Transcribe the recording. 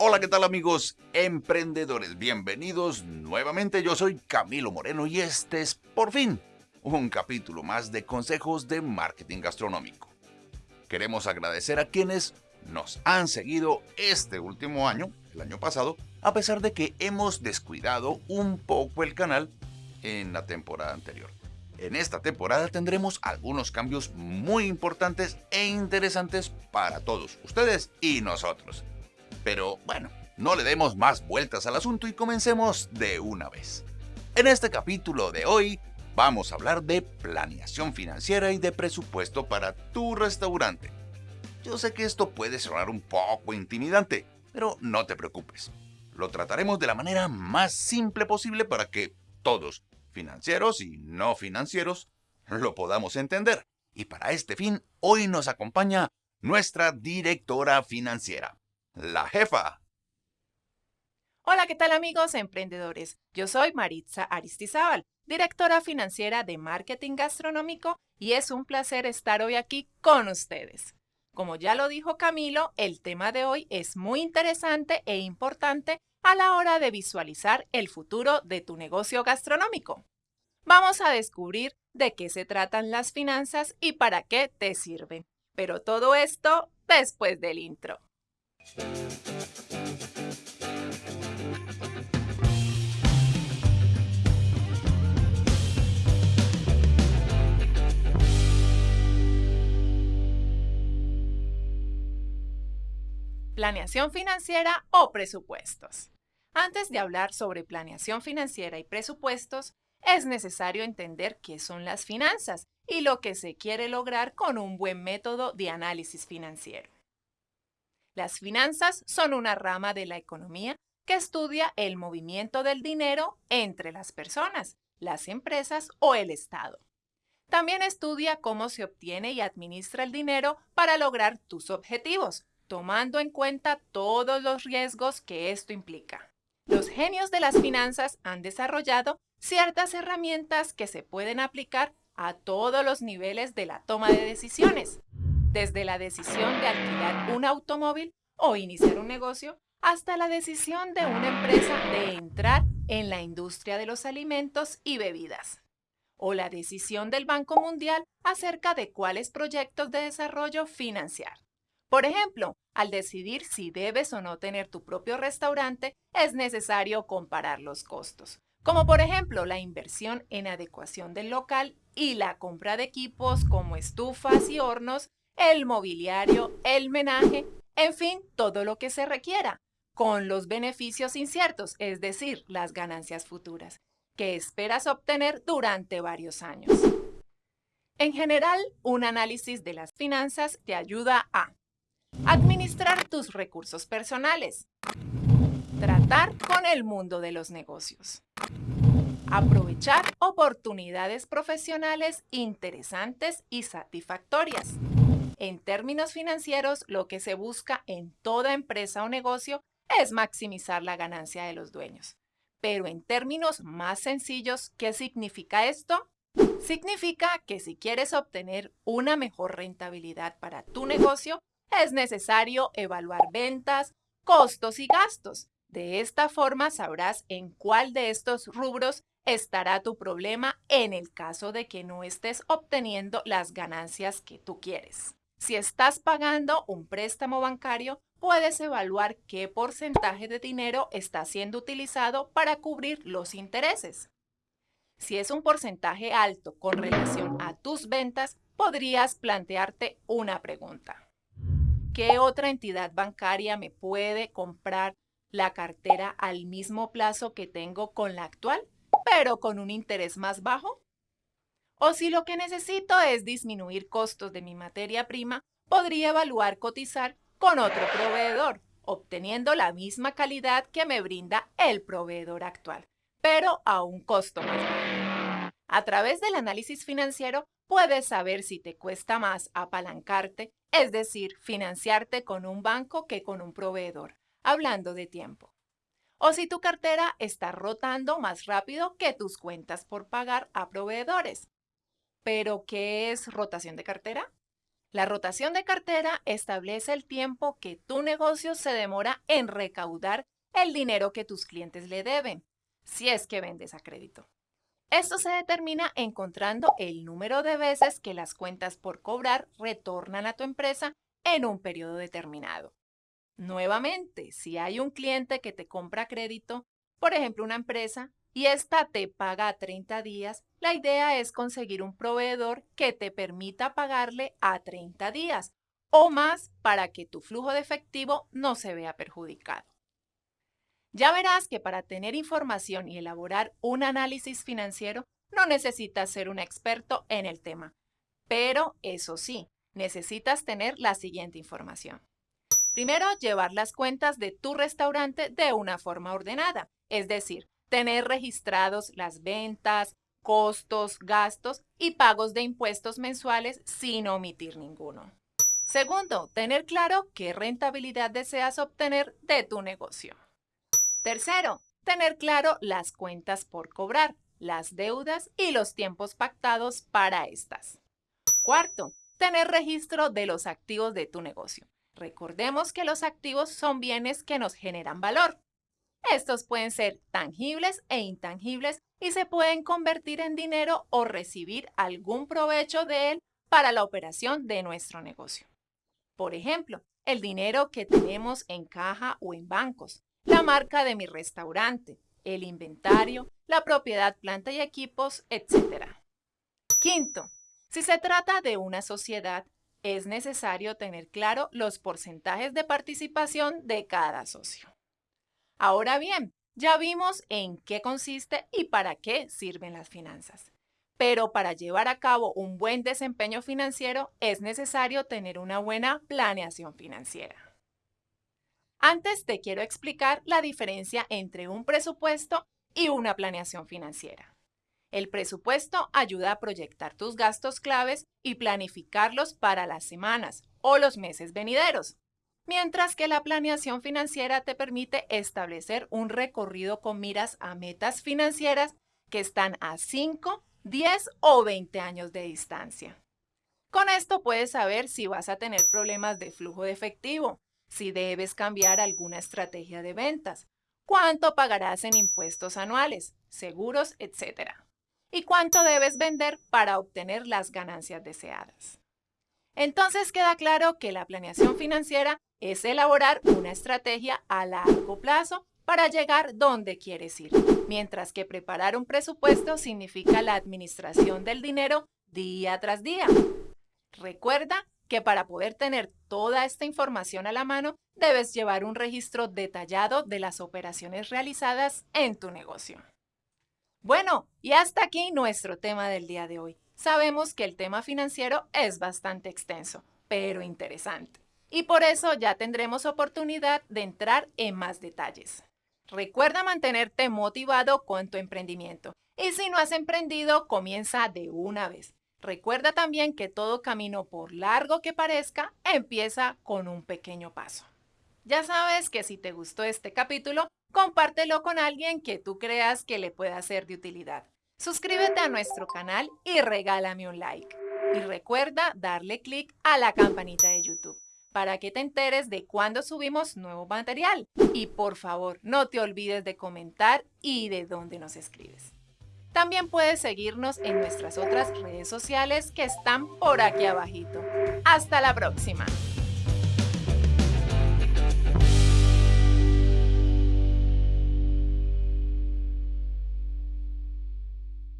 Hola, ¿qué tal amigos emprendedores? Bienvenidos nuevamente. Yo soy Camilo Moreno y este es, por fin, un capítulo más de consejos de marketing gastronómico. Queremos agradecer a quienes nos han seguido este último año, el año pasado, a pesar de que hemos descuidado un poco el canal en la temporada anterior. En esta temporada tendremos algunos cambios muy importantes e interesantes para todos ustedes y nosotros. Pero bueno, no le demos más vueltas al asunto y comencemos de una vez. En este capítulo de hoy vamos a hablar de planeación financiera y de presupuesto para tu restaurante. Yo sé que esto puede sonar un poco intimidante, pero no te preocupes. Lo trataremos de la manera más simple posible para que todos, financieros y no financieros, lo podamos entender. Y para este fin, hoy nos acompaña nuestra directora financiera, la jefa. Hola, ¿qué tal amigos emprendedores? Yo soy Maritza Aristizábal, directora financiera de Marketing Gastronómico y es un placer estar hoy aquí con ustedes. Como ya lo dijo Camilo, el tema de hoy es muy interesante e importante a la hora de visualizar el futuro de tu negocio gastronómico. Vamos a descubrir de qué se tratan las finanzas y para qué te sirven. Pero todo esto después del intro. Planeación financiera o presupuestos. Antes de hablar sobre planeación financiera y presupuestos, es necesario entender qué son las finanzas y lo que se quiere lograr con un buen método de análisis financiero. Las finanzas son una rama de la economía que estudia el movimiento del dinero entre las personas, las empresas o el Estado. También estudia cómo se obtiene y administra el dinero para lograr tus objetivos, tomando en cuenta todos los riesgos que esto implica. Los genios de las finanzas han desarrollado ciertas herramientas que se pueden aplicar a todos los niveles de la toma de decisiones, desde la decisión de alquilar un automóvil o iniciar un negocio, hasta la decisión de una empresa de entrar en la industria de los alimentos y bebidas, o la decisión del Banco Mundial acerca de cuáles proyectos de desarrollo financiar. Por ejemplo, al decidir si debes o no tener tu propio restaurante, es necesario comparar los costos, como por ejemplo la inversión en adecuación del local y la compra de equipos como estufas y hornos, el mobiliario, el menaje, en fin, todo lo que se requiera, con los beneficios inciertos, es decir, las ganancias futuras, que esperas obtener durante varios años. En general, un análisis de las finanzas te ayuda a Administrar tus recursos personales. Tratar con el mundo de los negocios. Aprovechar oportunidades profesionales interesantes y satisfactorias. En términos financieros, lo que se busca en toda empresa o negocio es maximizar la ganancia de los dueños. Pero en términos más sencillos, ¿qué significa esto? Significa que si quieres obtener una mejor rentabilidad para tu negocio, es necesario evaluar ventas, costos y gastos. De esta forma sabrás en cuál de estos rubros estará tu problema en el caso de que no estés obteniendo las ganancias que tú quieres. Si estás pagando un préstamo bancario, puedes evaluar qué porcentaje de dinero está siendo utilizado para cubrir los intereses. Si es un porcentaje alto con relación a tus ventas, podrías plantearte una pregunta. ¿Qué otra entidad bancaria me puede comprar la cartera al mismo plazo que tengo con la actual, pero con un interés más bajo? O si lo que necesito es disminuir costos de mi materia prima, podría evaluar cotizar con otro proveedor, obteniendo la misma calidad que me brinda el proveedor actual, pero a un costo más bajo. A través del análisis financiero puedes saber si te cuesta más apalancarte es decir, financiarte con un banco que con un proveedor, hablando de tiempo. O si tu cartera está rotando más rápido que tus cuentas por pagar a proveedores. ¿Pero qué es rotación de cartera? La rotación de cartera establece el tiempo que tu negocio se demora en recaudar el dinero que tus clientes le deben, si es que vendes a crédito. Esto se determina encontrando el número de veces que las cuentas por cobrar retornan a tu empresa en un periodo determinado. Nuevamente, si hay un cliente que te compra crédito, por ejemplo una empresa, y esta te paga a 30 días, la idea es conseguir un proveedor que te permita pagarle a 30 días o más para que tu flujo de efectivo no se vea perjudicado. Ya verás que para tener información y elaborar un análisis financiero no necesitas ser un experto en el tema, pero eso sí, necesitas tener la siguiente información. Primero, llevar las cuentas de tu restaurante de una forma ordenada, es decir, tener registrados las ventas, costos, gastos y pagos de impuestos mensuales sin omitir ninguno. Segundo, tener claro qué rentabilidad deseas obtener de tu negocio. Tercero, tener claro las cuentas por cobrar, las deudas y los tiempos pactados para estas. Cuarto, tener registro de los activos de tu negocio. Recordemos que los activos son bienes que nos generan valor. Estos pueden ser tangibles e intangibles y se pueden convertir en dinero o recibir algún provecho de él para la operación de nuestro negocio. Por ejemplo, el dinero que tenemos en caja o en bancos, la marca de mi restaurante, el inventario, la propiedad, planta y equipos, etc. Quinto, si se trata de una sociedad, es necesario tener claro los porcentajes de participación de cada socio. Ahora bien, ya vimos en qué consiste y para qué sirven las finanzas. Pero para llevar a cabo un buen desempeño financiero es necesario tener una buena planeación financiera. Antes te quiero explicar la diferencia entre un presupuesto y una planeación financiera. El presupuesto ayuda a proyectar tus gastos claves y planificarlos para las semanas o los meses venideros mientras que la planeación financiera te permite establecer un recorrido con miras a metas financieras que están a 5, 10 o 20 años de distancia. Con esto puedes saber si vas a tener problemas de flujo de efectivo, si debes cambiar alguna estrategia de ventas, cuánto pagarás en impuestos anuales, seguros, etc. Y cuánto debes vender para obtener las ganancias deseadas. Entonces queda claro que la planeación financiera es elaborar una estrategia a largo plazo para llegar donde quieres ir, mientras que preparar un presupuesto significa la administración del dinero día tras día. Recuerda que para poder tener toda esta información a la mano, debes llevar un registro detallado de las operaciones realizadas en tu negocio. Bueno, y hasta aquí nuestro tema del día de hoy. Sabemos que el tema financiero es bastante extenso, pero interesante y por eso ya tendremos oportunidad de entrar en más detalles. Recuerda mantenerte motivado con tu emprendimiento y si no has emprendido, comienza de una vez. Recuerda también que todo camino, por largo que parezca, empieza con un pequeño paso. Ya sabes que si te gustó este capítulo, compártelo con alguien que tú creas que le pueda ser de utilidad. Suscríbete a nuestro canal y regálame un like. Y recuerda darle clic a la campanita de YouTube para que te enteres de cuando subimos nuevo material. Y por favor, no te olvides de comentar y de dónde nos escribes. También puedes seguirnos en nuestras otras redes sociales que están por aquí abajito. ¡Hasta la próxima!